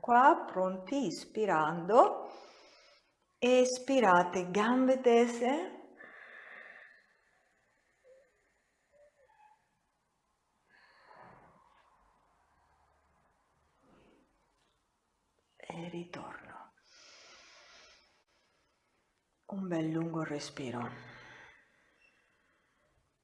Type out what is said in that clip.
qua, pronti, ispirando, espirate, gambe tese, e ritorno. Un bel lungo respiro.